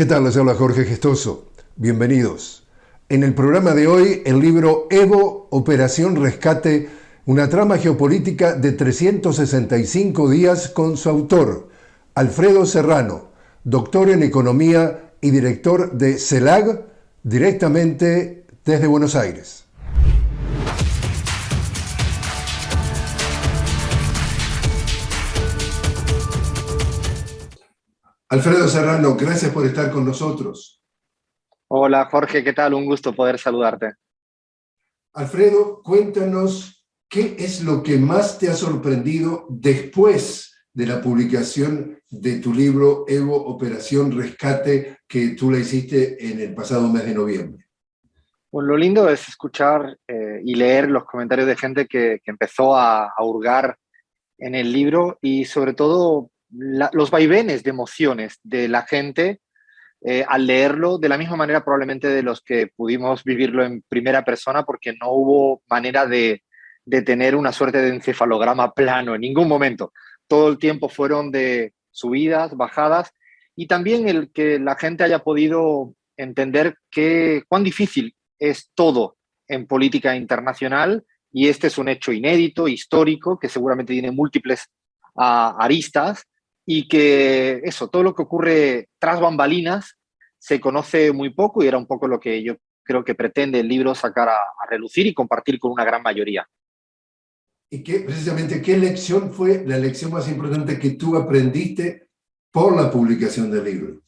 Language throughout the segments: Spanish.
¿Qué tal? Les habla Jorge Gestoso. Bienvenidos. En el programa de hoy, el libro Evo, Operación Rescate, una trama geopolítica de 365 días con su autor, Alfredo Serrano, doctor en Economía y director de CELAG, directamente desde Buenos Aires. Alfredo Serrano, gracias por estar con nosotros. Hola Jorge, ¿qué tal? Un gusto poder saludarte. Alfredo, cuéntanos qué es lo que más te ha sorprendido después de la publicación de tu libro Evo Operación Rescate que tú la hiciste en el pasado mes de noviembre. Pues lo lindo es escuchar eh, y leer los comentarios de gente que, empezó a, a, hurgar en el libro y sobre todo los vaivenes de emociones de la gente eh, al leerlo, de la misma manera probablemente de los que pudimos vivirlo en primera persona, porque no hubo manera de, de tener una suerte de encefalograma plano en ningún momento. Todo el tiempo fueron de subidas, bajadas, y también el que la gente haya podido entender que, cuán difícil es todo en política internacional, y este es un hecho inédito, histórico, que seguramente tiene múltiples ah, aristas, y que eso, todo lo que ocurre tras bambalinas se conoce muy poco y era un poco lo que yo creo que pretende el libro sacar a, relucir y compartir con una gran mayoría. ¿Y qué, precisamente qué lección fue la lección más importante que tú aprendiste por la publicación del libro?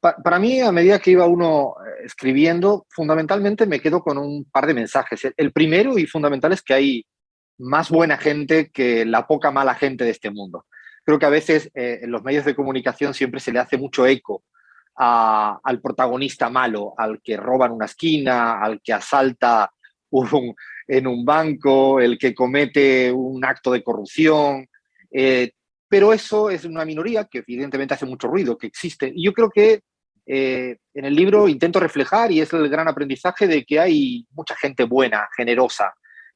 para mí, a medida que iba uno eh, escribiendo, fundamentalmente me quedo con un par de mensajes. El primero y fundamental es que hay más buena gente que la poca mala gente de este mundo creo que a veces eh, en los medios de comunicación siempre se le hace mucho eco al protagonista malo, al que roba en una esquina, al que asalta en un banco, el que comete un acto de corrupción. Eh, pero eso es una minoría que evidentemente hace mucho ruido, que existe. Y yo creo que eh, en el libro intento reflejar, y es el gran aprendizaje, de que hay mucha gente buena, generosa,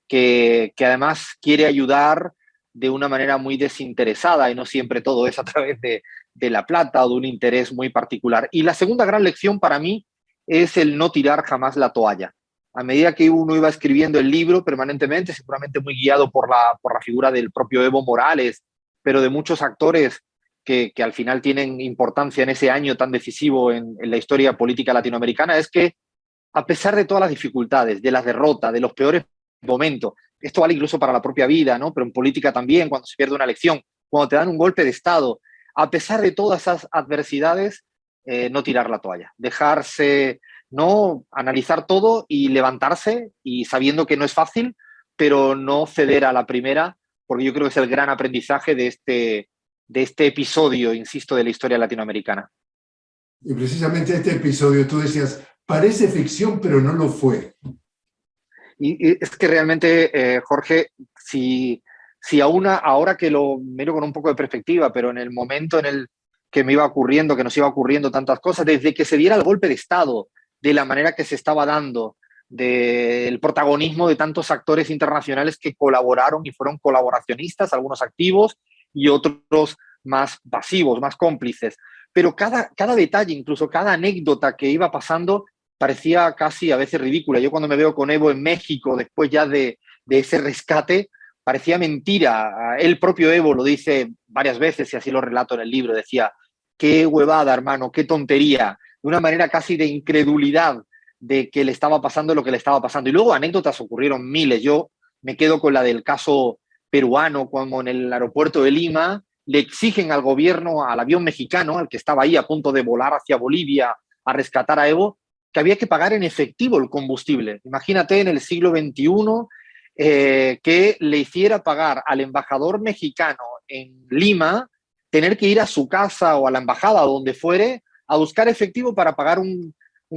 que, que además quiere ayudar de una manera muy desinteresada y no siempre todo es a través de, la plata o de un interés muy particular. Y la segunda gran lección para mí es el no tirar jamás la toalla. A medida que uno iba escribiendo el libro permanentemente, seguramente muy guiado por la, por la figura del propio Evo Morales, pero de muchos actores que, al final tienen importancia en ese año tan decisivo en, en la historia política latinoamericana, es que a pesar de todas las dificultades, de las derrotas, de los peores momentos, esto vale incluso para la propia vida, ¿no? pero en política también, cuando se pierde una elección, cuando te dan un golpe de Estado, a pesar de todas esas adversidades, eh, no tirar la toalla, dejarse, no analizar todo y levantarse y sabiendo que no es fácil, pero no ceder a la primera, porque yo creo que es el gran aprendizaje de este, de este episodio, insisto, de la historia latinoamericana. Y precisamente este episodio, tú decías, parece ficción, pero no lo fue. Y, es que realmente, eh, Jorge, si, si aún ahora que lo miro con un poco de perspectiva, pero en el momento en el que me iba ocurriendo, que nos iba ocurriendo tantas cosas, desde que se diera el golpe de Estado, de la manera que se estaba dando, del protagonismo de tantos actores internacionales que colaboraron y fueron colaboracionistas, algunos activos y otros más pasivos, más cómplices. Pero cada, cada detalle, incluso cada anécdota que iba pasando, parecía casi a veces ridícula. Yo cuando me veo con Evo en México, después ya de, ese rescate, parecía mentira. El propio Evo lo dice varias veces y así lo relato en el libro. Decía, qué huevada, hermano, qué tontería. De una manera casi de incredulidad de que le estaba pasando lo que le estaba pasando. Y luego anécdotas ocurrieron miles. Yo me quedo con la del caso peruano, cuando en el aeropuerto de Lima le exigen al gobierno, al avión mexicano, al que estaba ahí a punto de volar hacia Bolivia a rescatar a Evo, que había que pagar en efectivo el combustible. Imagínate en el siglo XXI eh, que le hiciera pagar al embajador mexicano en Lima tener que ir a su casa o a la embajada donde fuere a buscar efectivo para pagar un,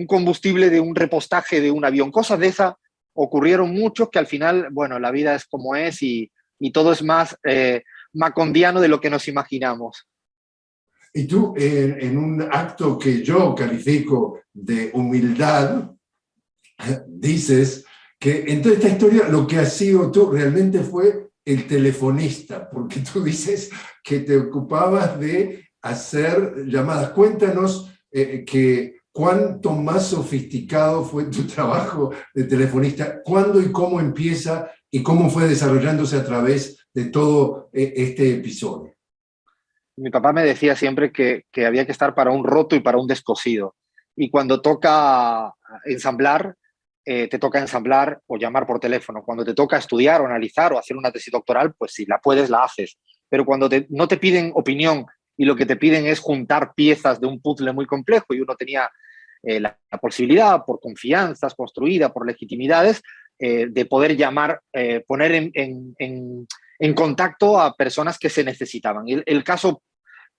combustible de un repostaje de un avión. Cosas de esas ocurrieron mucho que al final, bueno, la vida es como es y, todo es más eh, macondiano de lo que nos imaginamos. Y tú, en, un acto que yo califico de humildad, dices que en toda esta historia lo que has sido tú realmente fue el telefonista, porque tú dices que te ocupabas de hacer llamadas. Cuéntanos eh, cuánto más sofisticado fue tu trabajo de telefonista, cuándo y cómo empieza y cómo fue desarrollándose a través de todo eh, este episodio. Mi papá me decía siempre que, que había que estar para un roto y para un descosido. Y cuando toca ensamblar, eh, te toca ensamblar o llamar por teléfono. Cuando te toca estudiar o analizar o hacer una tesis doctoral, pues si la puedes, la haces. Pero cuando no te piden opinión y lo que te piden es juntar piezas de un puzzle muy complejo y uno tenía eh, la, posibilidad, por confianzas construida, por legitimidades, eh, de poder llamar, poner en, en, contacto a personas que se necesitaban. El, el caso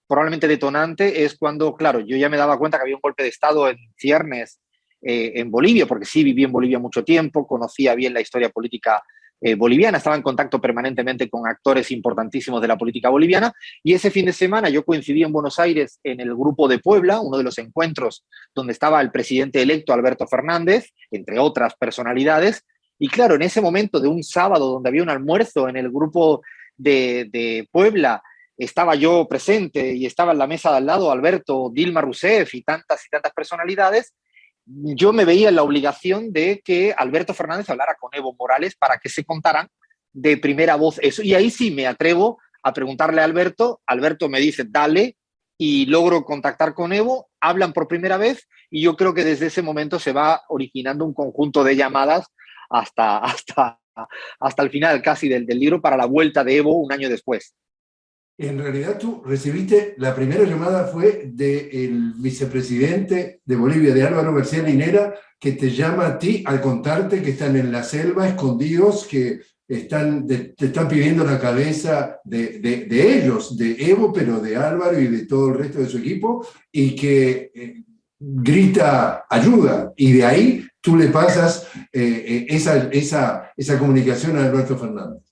probablemente detonante es cuando, claro, yo ya me daba cuenta que había un golpe de Estado en ciernes eh, en Bolivia, porque sí viví en Bolivia mucho tiempo, conocía bien la historia política eh, boliviana, estaba en contacto permanentemente con actores importantísimos de la política boliviana y ese fin de semana yo coincidí en Buenos Aires en el Grupo de Puebla, uno de los encuentros donde estaba el presidente electo Alberto Fernández, entre otras personalidades, y claro, en ese momento de un sábado donde había un almuerzo en el Grupo de, de Puebla, estaba yo presente y estaba en la mesa de al lado Alberto, Dilma Rousseff y tantas y tantas personalidades, yo me veía en la obligación de que Alberto Fernández hablara con Evo Morales para que se contaran de primera voz eso. Y ahí sí me atrevo a preguntarle a Alberto, Alberto me dice, dale, y logro contactar con Evo, hablan por primera vez y yo creo que desde ese momento se va originando un conjunto de llamadas hasta, hasta, hasta el final casi del, del libro para la vuelta de Evo un año después. En realidad tú recibiste, la primera llamada fue del vicepresidente de Bolivia, de Álvaro García Linera, que te llama a ti al contarte que están en la selva escondidos, que están, te están pidiendo la cabeza de, de, ellos, de Evo, pero de Álvaro y de todo el resto de su equipo, y que eh, grita ayuda. Y de ahí tú le pasas eh, eh, esa, esa, esa comunicación a Alberto Fernández.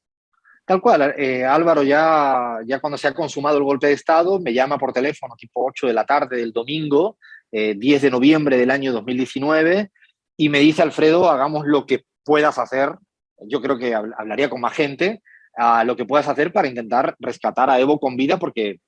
Tal cual, eh, Álvaro ya, ya cuando se ha consumado el golpe de Estado me llama por teléfono tipo 8 de la tarde del domingo, 10 eh, de noviembre del año 2019, y me dice, Alfredo, hagamos lo que puedas hacer, yo creo que hablaría con más gente, a lo que puedas hacer para intentar rescatar a Evo con vida, porque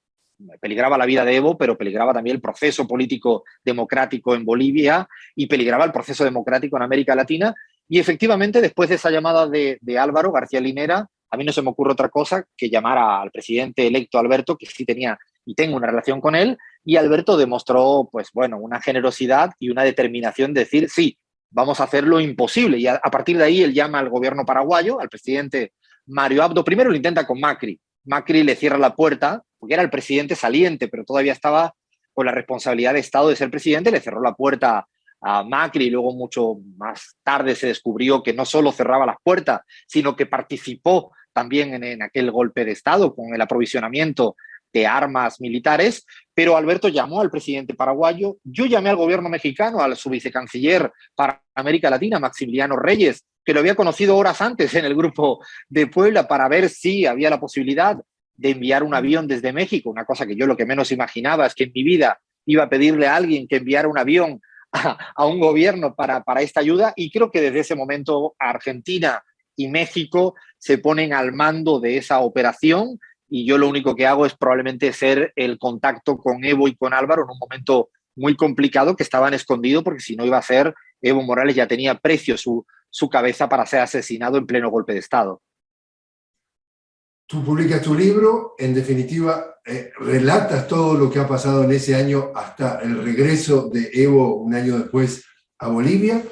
peligraba la vida de Evo, pero peligraba también el proceso político democrático en Bolivia y peligraba el proceso democrático en América Latina. Y efectivamente, después de esa llamada de, de Álvaro García Linera, a mí no se me ocurre otra cosa que llamar al presidente electo Alberto, que sí tenía y tengo una relación con él, y Alberto demostró, pues bueno, una generosidad y una determinación de decir, sí, vamos a hacer lo imposible. Y a, partir de ahí él llama al gobierno paraguayo, al presidente Mario Abdo. Primero lo intenta con Macri. Macri le cierra la puerta, porque era el presidente saliente, pero todavía estaba con la responsabilidad de Estado de ser presidente, le cerró la puerta a Macri y luego mucho más tarde se descubrió que no solo cerraba las puertas, sino que participó también en, aquel golpe de Estado con el aprovisionamiento de armas militares, pero Alberto llamó al presidente paraguayo, yo llamé al gobierno mexicano, al su vicecanciller para América Latina, Maximiliano Reyes, que lo había conocido horas antes en el grupo de Puebla para ver si había la posibilidad de enviar un avión desde México, una cosa que yo lo que menos imaginaba es que en mi vida iba a pedirle a alguien que enviara un avión a, un gobierno para, para esta ayuda y creo que desde ese momento Argentina y México se ponen al mando de esa operación y yo lo único que hago es probablemente ser el contacto con Evo y con Álvaro en un momento muy complicado que estaban escondidos porque si no iba a ser, Evo Morales ya tenía precio su, su cabeza para ser asesinado en pleno golpe de Estado. Tú publicas tu libro, en definitiva, eh, relatas todo lo que ha pasado en ese año hasta el regreso de Evo un año después a Bolivia.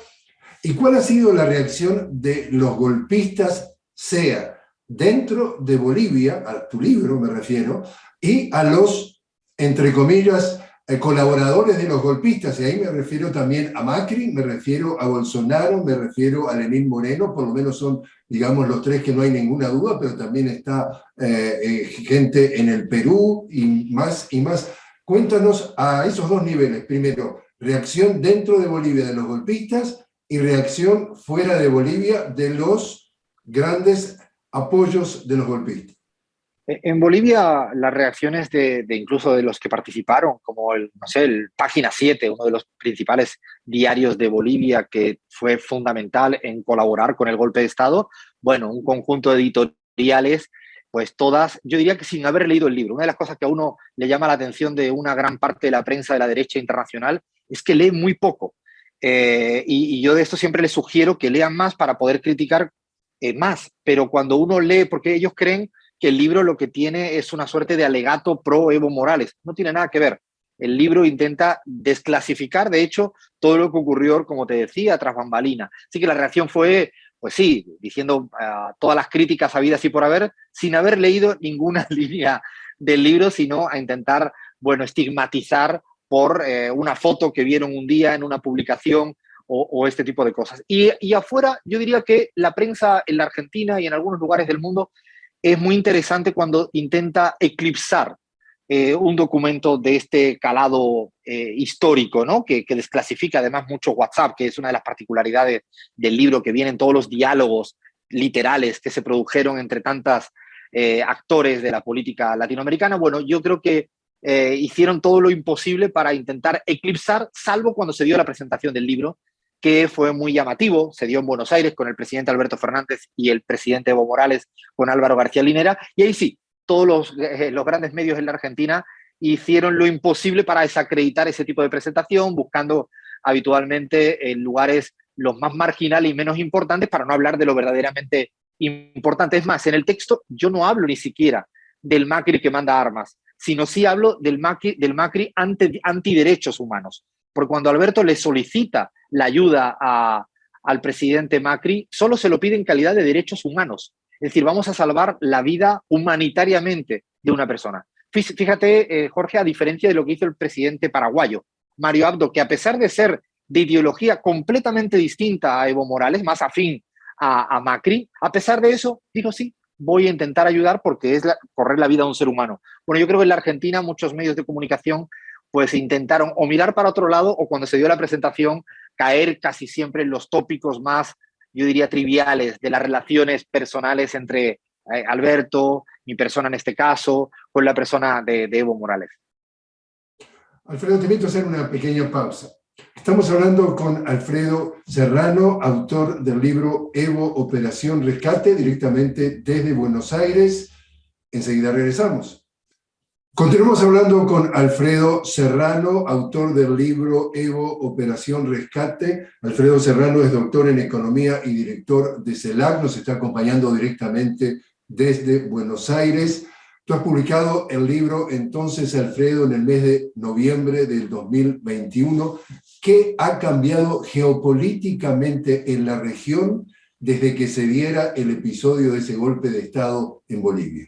¿Y cuál ha sido la reacción de los golpistas, sea dentro de Bolivia, a tu libro me refiero, y a los, entre comillas, eh, colaboradores de los golpistas, y ahí me refiero también a Macri, me refiero a Bolsonaro, me refiero a Lenín Moreno, por lo menos son, digamos, los tres que no hay ninguna duda, pero también está eh, eh, gente en el Perú y más y más. Cuéntanos a esos dos niveles. Primero, reacción dentro de Bolivia de los golpistas y reacción fuera de Bolivia de los grandes apoyos de los golpistas. E, en Bolivia las reacciones de, incluso de los que participaron, como el, no sé, el Página 7, uno de los principales diarios de Bolivia que fue fundamental en colaborar con el golpe de Estado, bueno, un conjunto de editoriales pues todas, yo diría que sin haber leído el libro. Una de las cosas que a uno le llama la atención de una gran parte de la prensa de la derecha internacional es que lee muy poco. Eh, y, yo de esto siempre les sugiero que lean más para poder criticar eh, más. Pero cuando uno lee, porque ellos creen que el libro lo que tiene es una suerte de alegato pro Evo Morales. No tiene nada que ver. El libro intenta desclasificar, de hecho, todo lo que ocurrió, como te decía, tras bambalina. Así que la reacción fue, pues sí, diciendo ah, todas las críticas habidas y por haber, sin haber leído ninguna línea del libro, sino a intentar, bueno, estigmatizar por eh, una foto que vieron un día en una publicación o, este tipo de cosas. Y, afuera, yo diría que la prensa en la Argentina y en algunos lugares del mundo es muy interesante cuando intenta eclipsar eh, un documento de este calado eh, histórico, ¿no? Que, desclasifica además mucho WhatsApp, que es una de las particularidades del libro, que vienen todos los diálogos literales que se produjeron entre tantas actores de la política latinoamericana. Bueno, yo creo que hicieron todo lo imposible para intentar eclipsar, salvo cuando se dio la presentación del libro, que fue muy llamativo, se dio en Buenos Aires con el presidente Alberto Fernández y el presidente Evo Morales con Álvaro García Linera, y ahí sí, todos los, eh, los grandes medios en la Argentina hicieron lo imposible para desacreditar ese tipo de presentación, buscando habitualmente en lugares los más marginales y menos importantes para no hablar de lo verdaderamente importante. Es más, en el texto yo no hablo ni siquiera del Macri que manda armas, sino sí hablo del Macri, del Macri anti, antiderechos humanos. Porque cuando Alberto le solicita la ayuda a, al presidente Macri, solo se lo pide en calidad de derechos humanos. Es decir, vamos a salvar la vida humanitariamente de una persona. Fíjate, eh, Jorge, a diferencia de lo que hizo el presidente paraguayo, Mario Abdo, que a pesar de ser de ideología completamente distinta a Evo Morales, más afín a, Macri, a pesar de eso, dijo sí, voy a intentar ayudar porque es correr la vida de un ser humano. Bueno, yo creo que en la Argentina muchos medios de comunicación pues intentaron o mirar para otro lado o cuando se dio la presentación caer casi siempre en los tópicos más yo diría, triviales de las relaciones personales entre eh, Alberto, mi persona en este caso, con la persona de, Evo Morales. Alfredo, te invito a hacer una pequeña pausa. Estamos hablando con Alfredo Serrano, autor del libro Evo Operación Rescate, directamente desde Buenos Aires. Enseguida regresamos. Continuamos hablando con Alfredo Serrano, autor del libro Evo Operación Rescate. Alfredo Serrano es doctor en Economía y director de CELAC, nos está acompañando directamente desde Buenos Aires. Tú has publicado el libro entonces, Alfredo, en el mes de noviembre del 2021. ¿Qué ha cambiado geopolíticamente en la región desde que se diera el episodio de ese golpe de Estado en Bolivia?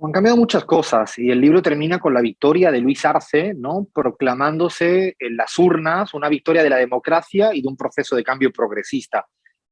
Han cambiado muchas cosas y el libro termina con la victoria de Luis Arce, ¿no? proclamándose en las urnas una victoria de la democracia y de un proceso de cambio progresista.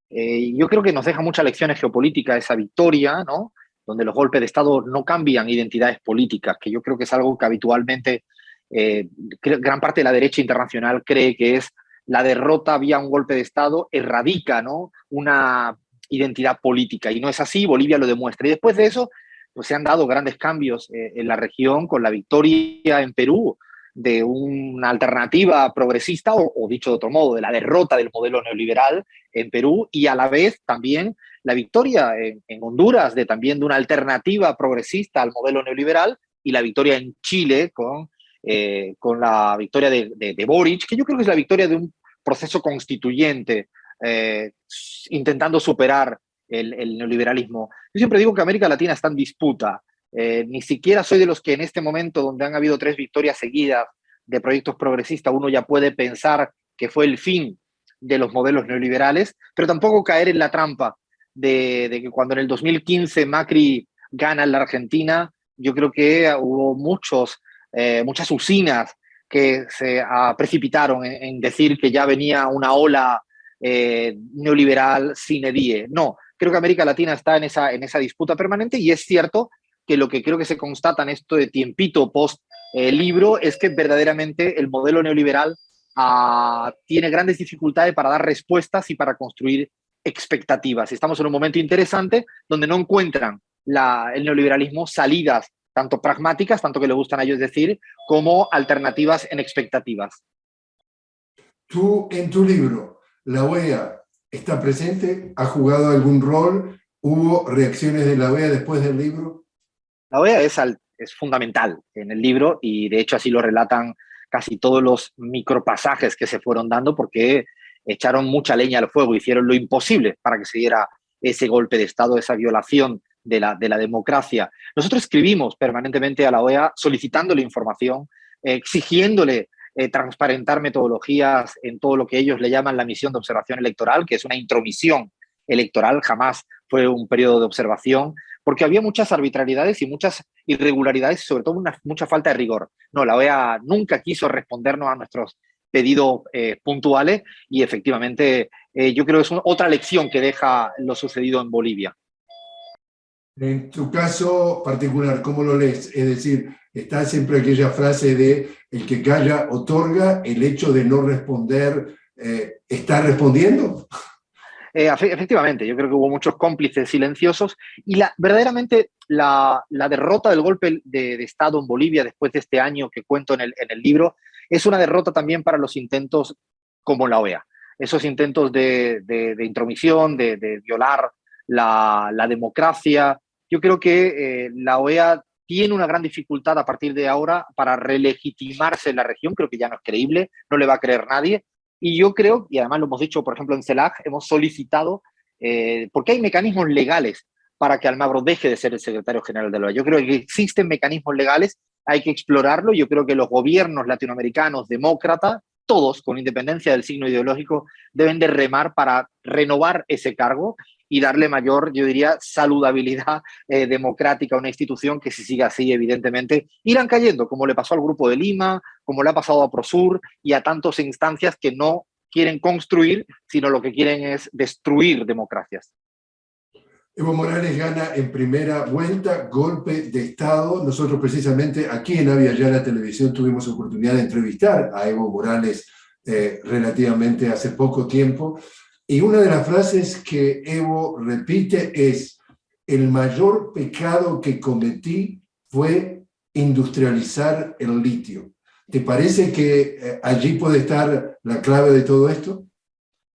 Eh, yo creo que nos deja muchas lecciones geopolíticas esa victoria, ¿no? donde los golpes de Estado no cambian identidades políticas, que yo creo que es algo que habitualmente eh, gran parte de la derecha internacional cree que es la derrota vía un golpe de Estado erradica ¿no? una identidad política, y no es así, Bolivia lo demuestra. Y después de eso pues se han dado grandes cambios eh, en la región con la victoria en Perú de una alternativa progresista, o, dicho de otro modo, de la derrota del modelo neoliberal en Perú, y a la vez también la victoria en, Honduras de también de una alternativa progresista al modelo neoliberal, y la victoria en Chile con, eh, con la victoria de, de, Boric, que yo creo que es la victoria de un proceso constituyente, eh, intentando superar el, neoliberalismo. Yo siempre digo que América Latina está en disputa. Eh, ni siquiera soy de los que en este momento, donde han habido tres victorias seguidas de proyectos progresistas, uno ya puede pensar que fue el fin de los modelos neoliberales, pero tampoco caer en la trampa de, que cuando en el 2015 Macri gana en la Argentina, yo creo que hubo muchos, eh, muchas usinas que se ah, precipitaron en, decir que ya venía una ola eh, neoliberal sin die. No, Creo que América Latina está en esa, en esa disputa permanente y es cierto que lo que creo que se constata en esto de tiempito post eh, libro es que verdaderamente el modelo neoliberal ah, tiene grandes dificultades para dar respuestas y para construir expectativas. Estamos en un momento interesante donde no encuentran el neoliberalismo salidas tanto pragmáticas, tanto que le gustan a ellos decir, como alternativas en expectativas. Tú, en tu libro, La OEA está presente, ha jugado algún rol ¿Hubo reacciones de la OEA después del libro? La OEA es, es fundamental en el libro y de hecho así lo relatan casi todos los micropasajes que se fueron dando porque echaron mucha leña al fuego, hicieron lo imposible para que se diera ese golpe de Estado, esa violación de la, de la democracia. Nosotros escribimos permanentemente a la OEA solicitándole información, exigiéndole eh, transparentar metodologías en todo lo que ellos le llaman la misión de observación electoral, que es una intromisión electoral, jamás fue un periodo de observación, porque había muchas arbitrariedades y muchas irregularidades sobre todo una, mucha falta de rigor. No, la OEA nunca quiso respondernos a nuestros pedidos eh, puntuales y efectivamente eh, yo creo que es otra lección que deja lo sucedido en Bolivia. En tu caso particular, ¿cómo lo lees? Es decir, está siempre aquella frase de el que calla otorga, el hecho de no responder, eh, ¿está respondiendo? Eh, efectivamente, yo creo que hubo muchos cómplices silenciosos y la, verdaderamente la, derrota del golpe de, Estado en Bolivia después de este año que cuento en el, libro es una derrota también para los intentos como la OEA. Esos intentos de, intromisión, de, violar la, democracia. Yo creo que eh, la OEA tiene una gran dificultad a partir de ahora para relegitimarse en la región, creo que ya no es creíble, no le va a creer nadie, y yo creo, y además lo hemos dicho, por ejemplo, en CELAC, hemos solicitado, eh, porque hay mecanismos legales para que Almagro deje de ser el secretario general de la OEA. Yo creo que existen mecanismos legales, hay que explorarlo. Yo creo que los gobiernos latinoamericanos, demócratas, todos, con independencia del signo ideológico, deben de remar para renovar ese cargo y darle mayor, yo diría, saludabilidad eh, democrática a una institución que si sigue así, evidentemente, irán cayendo, como le pasó al Grupo de Lima, como le ha pasado a Prosur y a tantas instancias que no quieren construir, sino lo que quieren es destruir democracias. Evo Morales gana en primera vuelta, golpe de Estado. Nosotros precisamente aquí en Avia la Televisión tuvimos oportunidad de entrevistar a Evo Morales eh, relativamente hace poco tiempo. Y una de las frases que Evo repite es, el mayor pecado que cometí fue industrializar el litio. ¿Te parece que eh, allí puede estar la clave de todo esto?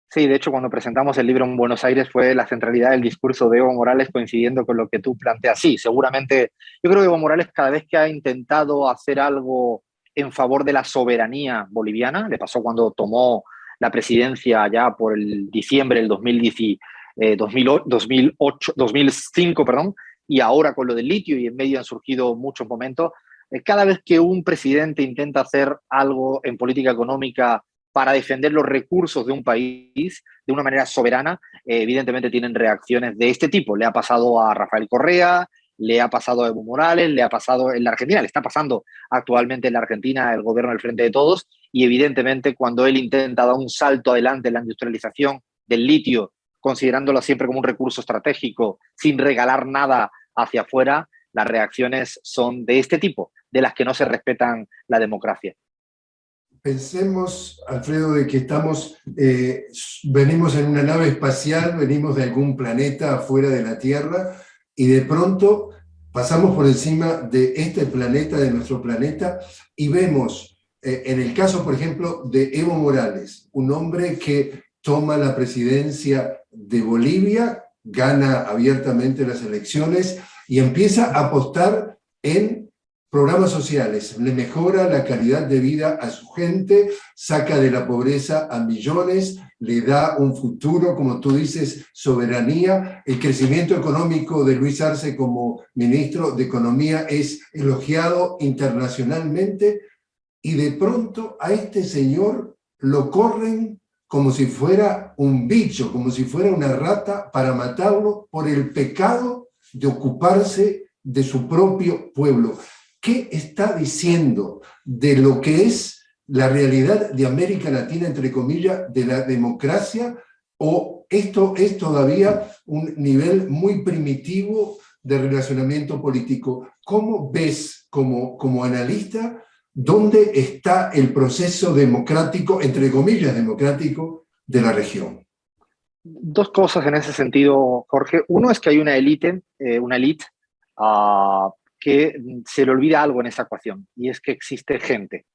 Sí, de hecho, cuando presentamos el libro en Buenos Aires fue la centralidad del discurso de Evo Morales coincidiendo con lo que tú planteas. Sí, seguramente, yo creo que Evo Morales cada vez que ha intentado hacer algo en favor de la soberanía boliviana, le pasó cuando tomó la presidencia ya por el diciembre del 2008, 2005, perdón, y ahora con lo del litio y en medio han surgido muchos momentos, eh, cada vez que un presidente intenta hacer algo en política económica para defender los recursos de un país de una manera soberana, eh, evidentemente tienen reacciones de este tipo. Le ha pasado a Rafael Correa, le ha pasado a Evo Morales, le ha pasado en la Argentina, le está pasando actualmente en la Argentina el gobierno del Frente de Todos y evidentemente cuando él intenta dar un salto adelante en la industrialización del litio, considerándolo siempre como un recurso estratégico, sin regalar nada hacia afuera, las reacciones son de este tipo, de las que no se respetan la democracia. Pensemos, Alfredo, de que estamos, eh, venimos en una nave espacial, venimos de algún planeta afuera de la Tierra, y de pronto pasamos por encima de este planeta, de nuestro planeta, y vemos, eh, en el caso, por ejemplo, de Evo Morales, un hombre que toma la presidencia de Bolivia, gana abiertamente las elecciones y empieza a apostar en programas sociales, le mejora la calidad de vida a su gente, saca de la pobreza a millones, le da un futuro, como tú dices, soberanía. El crecimiento económico de Luis Arce como ministro de Economía es elogiado internacionalmente y de pronto a este señor lo corren como si fuera un bicho, como si fuera una rata para matarlo por el pecado de ocuparse de su propio pueblo. ¿Qué está diciendo de lo que es la realidad de América Latina, entre comillas, de la democracia? ¿O esto es todavía un nivel muy primitivo de relacionamiento político? ¿Cómo ves como, como analista dónde está el proceso democrático, entre comillas, democrático de la región? Dos cosas en ese sentido, Jorge. Uno es que hay una élite, eh, una élite uh, que se le olvida algo en esa ecuación, y es que existe gente,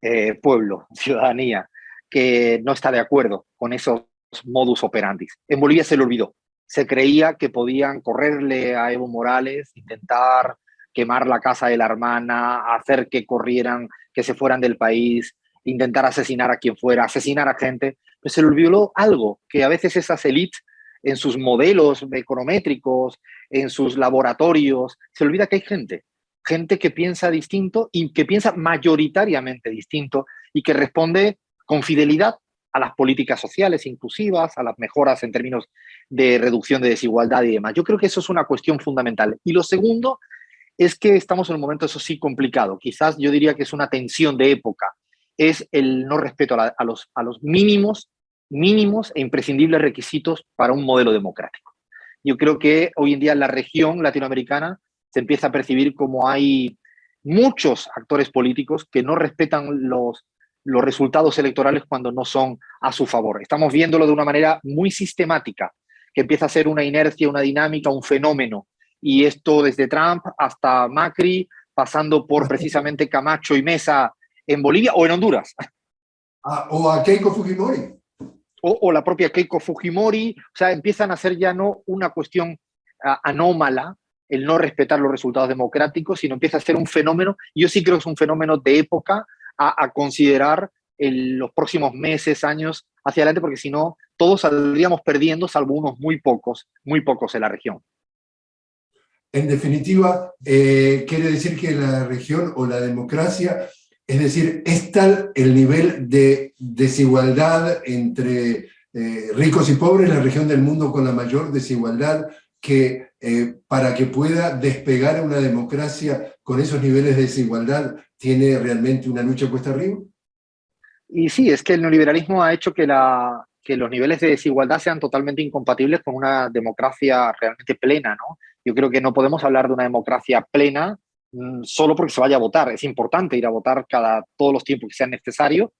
eh, pueblo, ciudadanía, que no está de acuerdo con esos modus operandi. En Bolivia se le olvidó. se creía que podían correrle a Evo Morales, intentar quemar la casa de la hermana, hacer que corrieran, que se fueran del país, intentar asesinar a quien fuera, asesinar a gente, pues se le olvidó algo, que a veces esas élites en sus modelos econométricos, en sus laboratorios, se olvida que hay gente, gente que piensa distinto y que piensa mayoritariamente distinto y que responde con fidelidad a las políticas sociales inclusivas, a las mejoras en términos de reducción de desigualdad y demás. Yo creo que eso es una cuestión fundamental. Y lo segundo es que estamos en un momento, eso sí, complicado. Quizás yo diría que es una tensión de época. Es el no respeto a, los, a los mínimos, mínimos e imprescindibles requisitos para un modelo democrático. Yo creo que hoy en día la región latinoamericana se empieza a percibir como hay muchos actores políticos que no respetan los, los resultados electorales cuando no son a su favor. Estamos viéndolo de una manera muy sistemática, que empieza a ser una inercia, una dinámica, un fenómeno. Y esto desde Trump hasta Macri, pasando por precisamente Camacho y Mesa en Bolivia o en Honduras. Ah, o a Keiko Fujimori. O, la propia Keiko Fujimori. O sea, empiezan a ser ya no una cuestión ah, anómala, el no respetar los resultados democráticos, sino empieza a ser un fenómeno, yo sí creo que es un fenómeno de época a, considerar en los próximos meses, años hacia adelante, porque si no, todos saldríamos perdiendo, salvo unos muy pocos, muy pocos en la región. En definitiva, eh, quiere decir que la región o la democracia, es decir, es tal el nivel de desigualdad entre eh, ricos y pobres, la región del mundo con la mayor desigualdad, que eh, para que pueda despegar una democracia con esos niveles de desigualdad, tiene realmente una lucha puesta arriba? Y sí, es que el neoliberalismo ha hecho que, que los niveles de desigualdad sean totalmente incompatibles con una democracia realmente plena. ¿no? Yo creo que no podemos hablar de una democracia plena solo porque se vaya a votar. Es importante ir a votar cada, todos los tiempos que sean necesarios,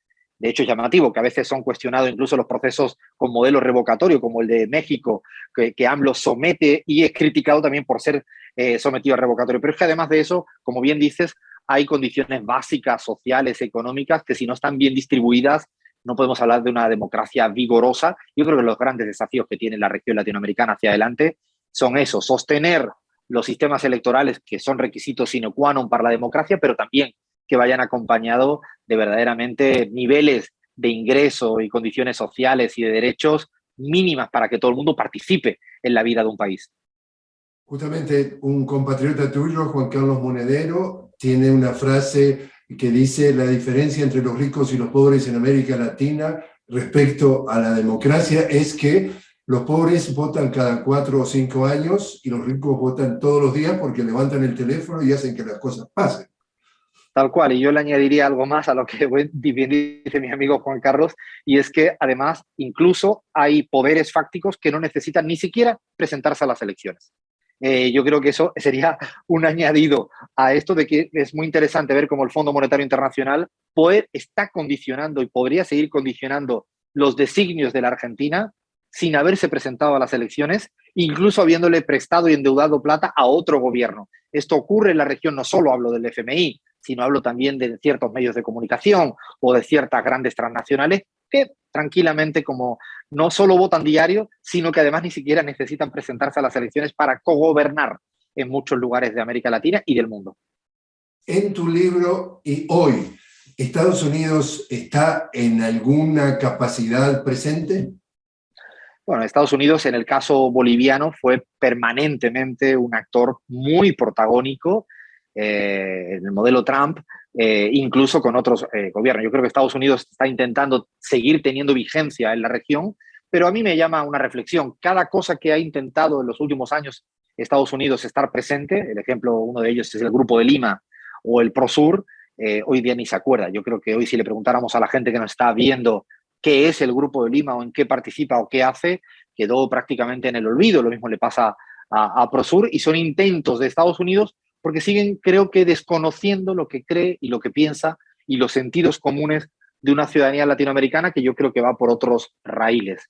de hecho, es llamativo que a veces son cuestionados incluso los procesos con modelo revocatorio, como el de México, que, que AMLO somete y es criticado también por ser eh, sometido a revocatorio. Pero es que además de eso, como bien dices, hay condiciones básicas, sociales, económicas, que si no están bien distribuidas, no podemos hablar de una democracia vigorosa. Yo creo que los grandes desafíos que tiene la región latinoamericana hacia adelante son eso, sostener los sistemas electorales que son requisitos sine qua non para la democracia, pero también que vayan acompañados de verdaderamente niveles de ingreso y condiciones sociales y de derechos mínimas para que todo el mundo participe en la vida de un país. Justamente un compatriota tuyo, Juan Carlos Monedero, tiene una frase que dice la diferencia entre los ricos y los pobres en América Latina respecto a la democracia es que los pobres votan cada cuatro o cinco años y los ricos votan todos los días porque levantan el teléfono y hacen que las cosas pasen. Tal cual, y yo le añadiría algo más a lo que bien dice mi amigo Juan Carlos, y es que además incluso hay poderes fácticos que no necesitan ni siquiera presentarse a las elecciones. Eh, yo creo que eso sería un añadido a esto de que es muy interesante ver cómo el Fondo Monetario Internacional puede, está condicionando y podría seguir condicionando los designios de la Argentina sin haberse presentado a las elecciones, incluso habiéndole prestado y endeudado plata a otro gobierno. Esto ocurre en la región, no solo hablo del FMI, sino hablo también de ciertos medios de comunicación o de ciertas grandes transnacionales que tranquilamente como no solo votan diario, sino que además ni siquiera necesitan presentarse a las elecciones para cogobernar en muchos lugares de América Latina y del mundo. En tu libro y hoy, ¿Estados Unidos está en alguna capacidad presente? Bueno, Estados Unidos en el caso boliviano fue permanentemente un actor muy protagónico eh, en el modelo Trump, eh, incluso con otros eh, gobiernos. Yo creo que Estados Unidos está intentando seguir teniendo vigencia en la región, pero a mí me llama una reflexión. Cada cosa que ha intentado en los últimos años Estados Unidos estar presente, el ejemplo, uno de ellos es el Grupo de Lima o el ProSur, hoy día ni se acuerda. Yo creo que hoy si le preguntáramos a la gente que nos está viendo qué es el Grupo de Lima o en qué participa o qué hace, quedó prácticamente en el olvido. Lo mismo le pasa a, a ProSur y son intentos de Estados Unidos porque siguen, creo que, desconociendo lo que cree y lo que piensa y los sentidos comunes de una ciudadanía latinoamericana que yo creo que va por otros raíles.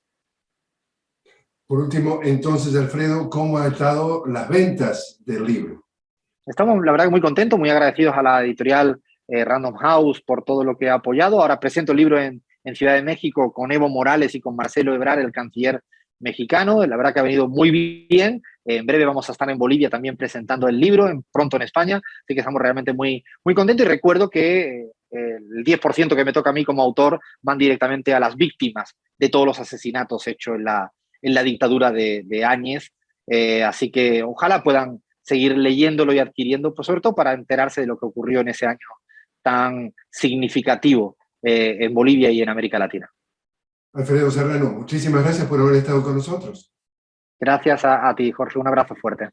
Por último, entonces, Alfredo, ¿cómo han estado las ventas del libro? Estamos, la verdad, muy contentos, muy agradecidos a la editorial eh, Random House por todo lo que ha apoyado. Ahora presento el libro en, en Ciudad de México con Evo Morales y con Marcelo Ebrar, el canciller mexicano, la verdad que ha venido muy bien. En breve vamos a estar en Bolivia también presentando el libro, en, pronto en España, así que estamos realmente muy, muy contentos y recuerdo que eh, el 10% que me toca a mí como autor van directamente a las víctimas de todos los asesinatos hechos en la, en la dictadura de, de Áñez. Eh, así que ojalá puedan seguir leyéndolo y adquiriendo, pues sobre todo para enterarse de lo que ocurrió en ese año tan significativo eh, en Bolivia y en América Latina. Alfredo Serrano, muchísimas gracias por haber estado con nosotros. Gracias a ti, Jorge. Un abrazo fuerte.